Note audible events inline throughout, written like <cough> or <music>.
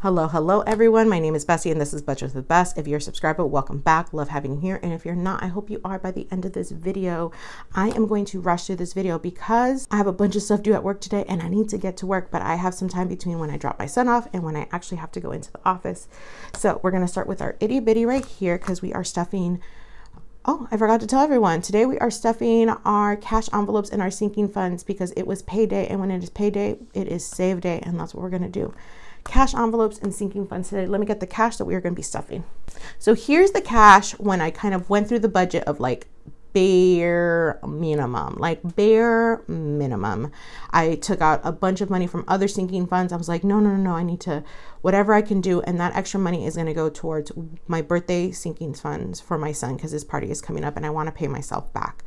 Hello, hello everyone. My name is Bessie and this is Budget with Best. If you're a subscriber, welcome back. Love having you here. And if you're not, I hope you are by the end of this video. I am going to rush through this video because I have a bunch of stuff due at work today and I need to get to work, but I have some time between when I drop my son off and when I actually have to go into the office. So we're gonna start with our itty bitty right here because we are stuffing Oh, I forgot to tell everyone. Today we are stuffing our cash envelopes in our sinking funds because it was payday. And when it is payday, it is save day. And that's what we're going to do cash envelopes and sinking funds today. Let me get the cash that we are going to be stuffing. So here's the cash when I kind of went through the budget of like bare minimum, like bare minimum. I took out a bunch of money from other sinking funds. I was like, no, no, no, no, I need to, whatever I can do. And that extra money is going to go towards my birthday sinking funds for my son because his party is coming up and I want to pay myself back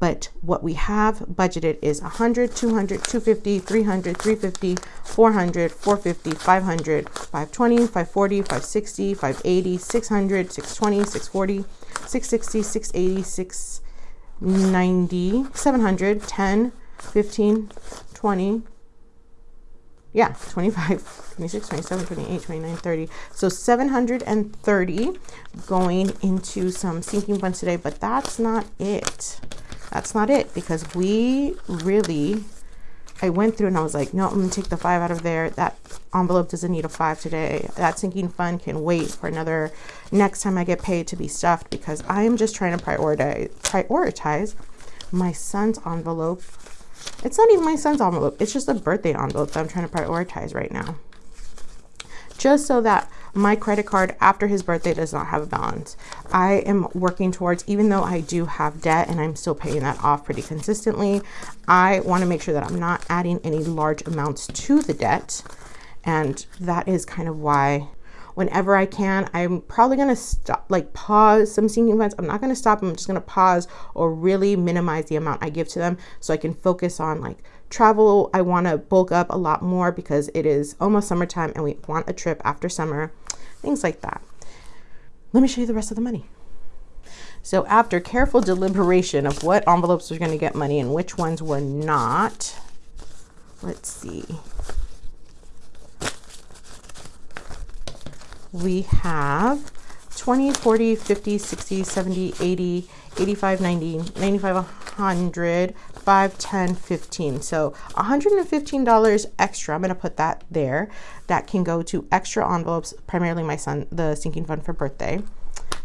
but what we have budgeted is 100 200 250 300 350 400 450 500 520 540 560 580 600 620 640 660 680 690 700 10 15 20 yeah 25 26 27 28 29 30 so 730 going into some sinking funds today but that's not it that's not it because we really I went through and I was like, no, I'm gonna take the five out of there. That envelope doesn't need a five today. That sinking fund can wait for another next time I get paid to be stuffed because I am just trying to prioritize prioritize my son's envelope. It's not even my son's envelope. It's just a birthday envelope that I'm trying to prioritize right now. Just so that my credit card after his birthday does not have a balance. I am working towards, even though I do have debt and I'm still paying that off pretty consistently, I want to make sure that I'm not adding any large amounts to the debt. And that is kind of why whenever I can. I'm probably going to stop, like pause some sinking funds. I'm not going to stop. I'm just going to pause or really minimize the amount I give to them so I can focus on like travel. I want to bulk up a lot more because it is almost summertime and we want a trip after summer, things like that. Let me show you the rest of the money. So after careful deliberation of what envelopes are going to get money and which ones were not, let's see. we have 20, 40, 50, 60, 70, 80, 85, 90, 95, 100, 5, 10, 15. So $115 extra. I'm going to put that there. That can go to extra envelopes, primarily my son, the sinking fund for birthday.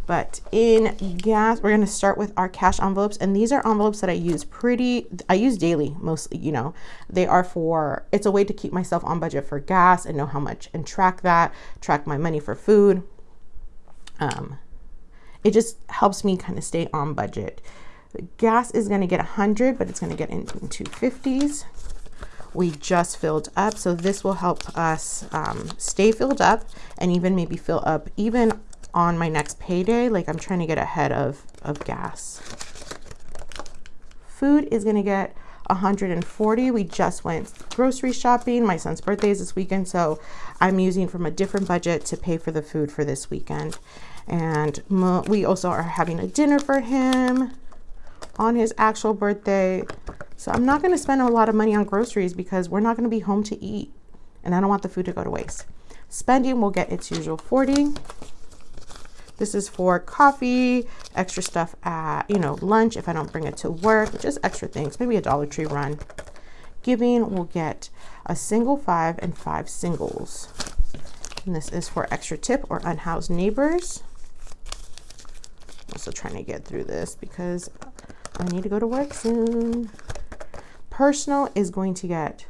But in gas, we're going to start with our cash envelopes. And these are envelopes that I use pretty, I use daily mostly, you know. They are for, it's a way to keep myself on budget for gas and know how much and track that, track my money for food. Um, it just helps me kind of stay on budget. The gas is going to get 100, but it's going to get into 250s. We just filled up, so this will help us um, stay filled up and even maybe fill up even on my next payday. Like I'm trying to get ahead of, of gas. Food is going to get 140. We just went grocery shopping. My son's birthday is this weekend, so I'm using from a different budget to pay for the food for this weekend. And we also are having a dinner for him on his actual birthday. So I'm not going to spend a lot of money on groceries because we're not going to be home to eat. And I don't want the food to go to waste. Spending will get its usual 40. This is for coffee, extra stuff at, you know, lunch if I don't bring it to work, just extra things, maybe a Dollar Tree run. Giving will get a single five and five singles. And this is for extra tip or unhoused neighbors. I'm Also trying to get through this because I need to go to work soon. Personal is going to get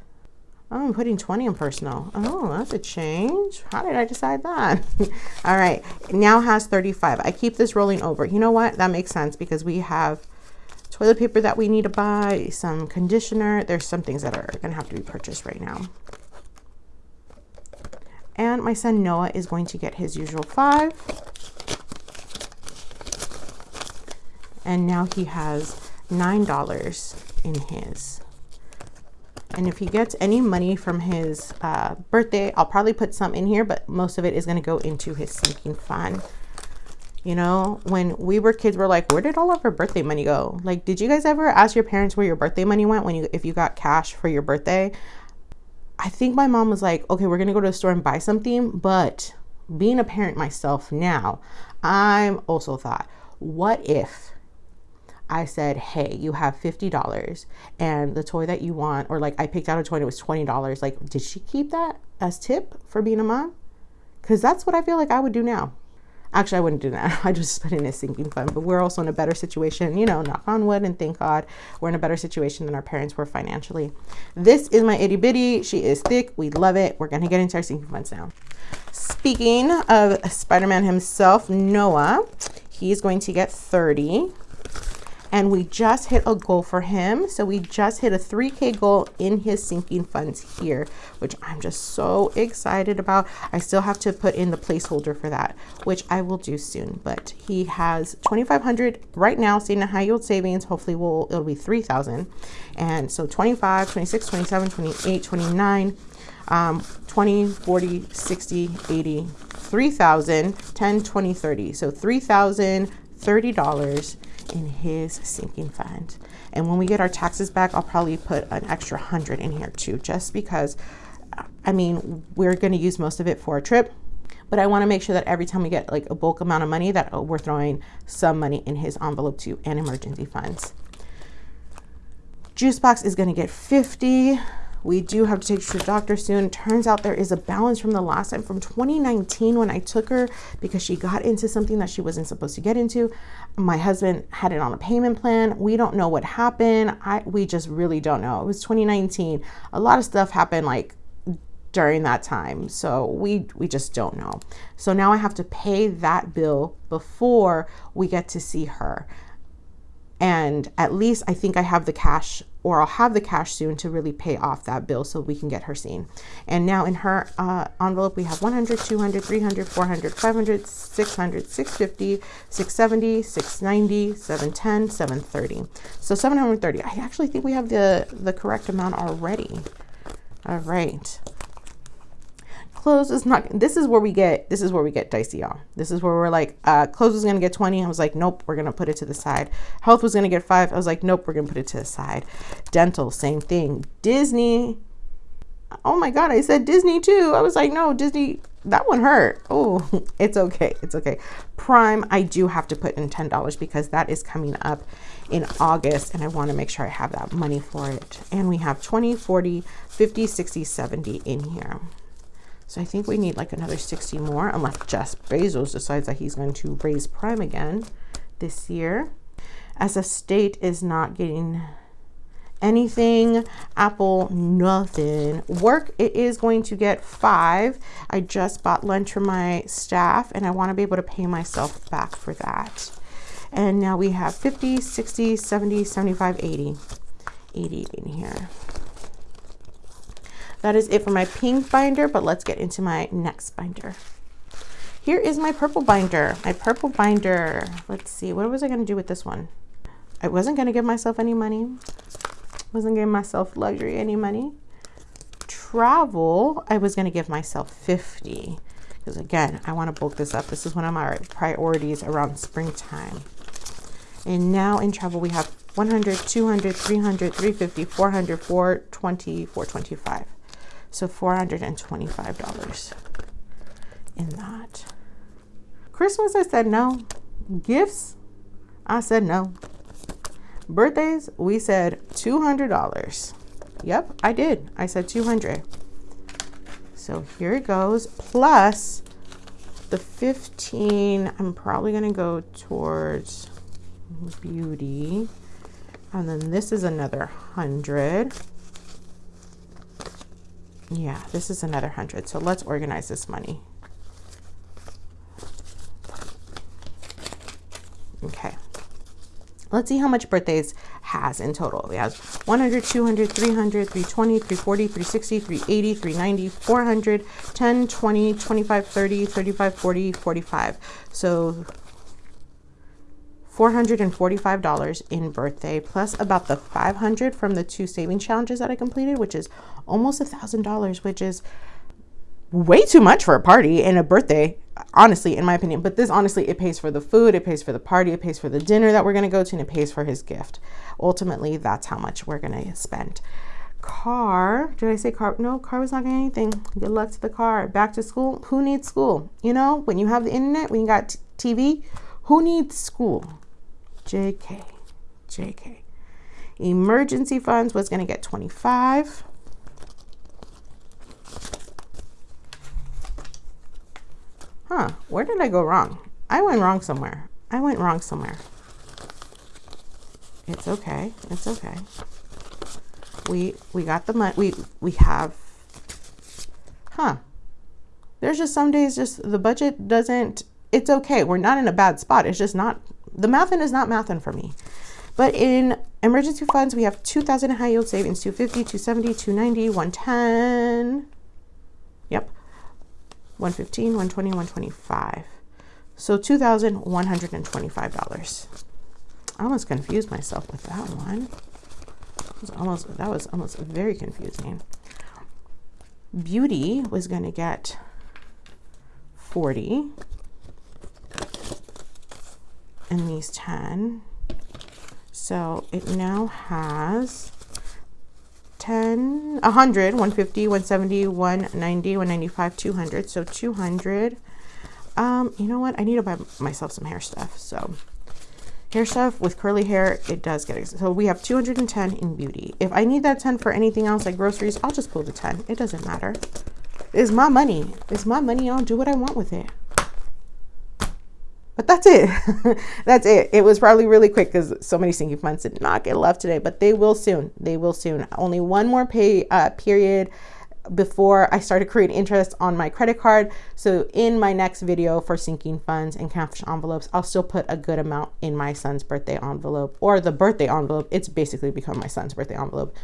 Oh, I'm putting 20 in personal. Oh, that's a change. How did I decide that? <laughs> All right, now has 35. I keep this rolling over. You know what? That makes sense because we have toilet paper that we need to buy, some conditioner. There's some things that are gonna have to be purchased right now. And my son Noah is going to get his usual five. And now he has $9 in his. And if he gets any money from his uh, birthday, I'll probably put some in here, but most of it is going to go into his sinking fund. You know, when we were kids, we're like, where did all of our birthday money go? Like, did you guys ever ask your parents where your birthday money went when you, if you got cash for your birthday? I think my mom was like, okay, we're gonna go to the store and buy something. But being a parent myself now, I'm also thought, what if I said, hey, you have $50 and the toy that you want, or like I picked out a toy and it was $20. Like, did she keep that as tip for being a mom? Because that's what I feel like I would do now. Actually, I wouldn't do that. <laughs> I just put in a sinking fund. But we're also in a better situation, you know, knock on wood and thank God we're in a better situation than our parents were financially. This is my itty bitty. She is thick. We love it. We're going to get into our sinking funds now. Speaking of Spider Man himself, Noah, he's going to get 30 and we just hit a goal for him. So we just hit a 3K goal in his sinking funds here, which I'm just so excited about. I still have to put in the placeholder for that, which I will do soon. But he has 2,500 right now sitting in high yield savings. Hopefully we'll, it'll be 3,000. And so 25, 26, 27, 28, 29, um, 20, 40, 60, 80, 3,000, 10, 20, 30. So $3,030 in his sinking fund. And when we get our taxes back, I'll probably put an extra hundred in here too, just because, I mean, we're going to use most of it for a trip, but I want to make sure that every time we get like a bulk amount of money that uh, we're throwing some money in his envelope too and emergency funds. Juice box is going to get 50 we do have to take her to the doctor soon. Turns out there is a balance from the last time from 2019 when I took her because she got into something that she wasn't supposed to get into. My husband had it on a payment plan. We don't know what happened. I we just really don't know. It was 2019. A lot of stuff happened like during that time. So we we just don't know. So now I have to pay that bill before we get to see her. And at least I think I have the cash or I'll have the cash soon to really pay off that bill so we can get her seen. And now in her uh, envelope, we have 100, 200, 300, 400, 500, 600, 650, 670, 690, 710, 730. So 730. I actually think we have the, the correct amount already. All right clothes is not this is where we get this is where we get dicey y'all. This is where we're like uh clothes was gonna get 20 i was like nope we're gonna put it to the side. Health was gonna get five. I was like nope we're gonna put it to the side. Dental same thing. Disney oh my god i said disney too. I was like no disney that one hurt. Oh <laughs> it's okay it's okay. Prime i do have to put in ten dollars because that is coming up in august and i want to make sure i have that money for it. And we have 20 40 50 60 70 in here so I think we need like another 60 more unless Jeff Bezos decides that he's going to raise prime again this year. As a state is not getting anything apple nothing. Work it is going to get five. I just bought lunch for my staff and i want to be able to pay myself back for that. And now we have 50 60 70 75 80 80 in here that is it for my pink binder, but let's get into my next binder. Here is my purple binder. My purple binder. Let's see, what was I gonna do with this one? I wasn't gonna give myself any money. Wasn't giving myself luxury any money. Travel, I was gonna give myself 50. Because again, I wanna bulk this up. This is one of my priorities around springtime. And now in travel, we have 100, 200, 300, 350, 400, 420, 425. So $425 in that. Christmas, I said no. Gifts, I said no. Birthdays, we said $200. Yep, I did. I said 200. So here it goes. Plus the 15, I'm probably going to go towards beauty. And then this is another 100. Yeah, this is another 100. So let's organize this money. Okay. Let's see how much birthdays has in total. We have 100, 200, 300, 320, 340, 360, 380, 390, 400, 10, 20, 25, 30, 35, 40, 45. So $445 in birthday plus about the 500 from the two saving challenges that I completed, which is almost a thousand dollars, which is way too much for a party and a birthday, honestly, in my opinion. But this honestly, it pays for the food, it pays for the party, it pays for the dinner that we're gonna go to, and it pays for his gift. Ultimately, that's how much we're gonna spend. car. Did I say car? No, car was not getting anything. Good luck to the car. Back to school. Who needs school? You know, when you have the internet, when you got TV, who needs school? JK. JK. Emergency funds was going to get 25. Huh, where did I go wrong? I went wrong somewhere. I went wrong somewhere. It's okay. It's okay. We we got the money. We we have. Huh. There's just some days just the budget doesn't. It's okay. We're not in a bad spot. It's just not the mathin is not mathin for me. But in emergency funds, we have 2,000 high yield savings, 250, 270, 290, 110. Yep. 115, 120, 125. So $2,125. I almost confused myself with that one. Was almost that was almost very confusing. Beauty was going to get 40 and these 10. So it now has 10, 100, 150, 170, 190, 195, 200. So 200. Um, you know what? I need to buy myself some hair stuff. So hair stuff with curly hair, it does get, so we have 210 in beauty. If I need that 10 for anything else like groceries, I'll just pull the 10. It doesn't matter. It's my money. It's my money. I'll do what I want with it. But that's it. <laughs> that's it. It was probably really quick because so many sinking funds did not get left today, but they will soon. They will soon. Only one more pay uh, period before I started creating interest on my credit card. So in my next video for sinking funds and cash envelopes, I'll still put a good amount in my son's birthday envelope or the birthday envelope. It's basically become my son's birthday envelope.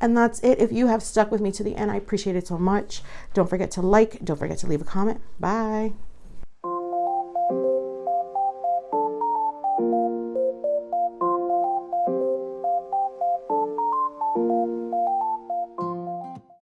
And that's it. If you have stuck with me to the end, I appreciate it so much. Don't forget to like, don't forget to leave a comment. Bye.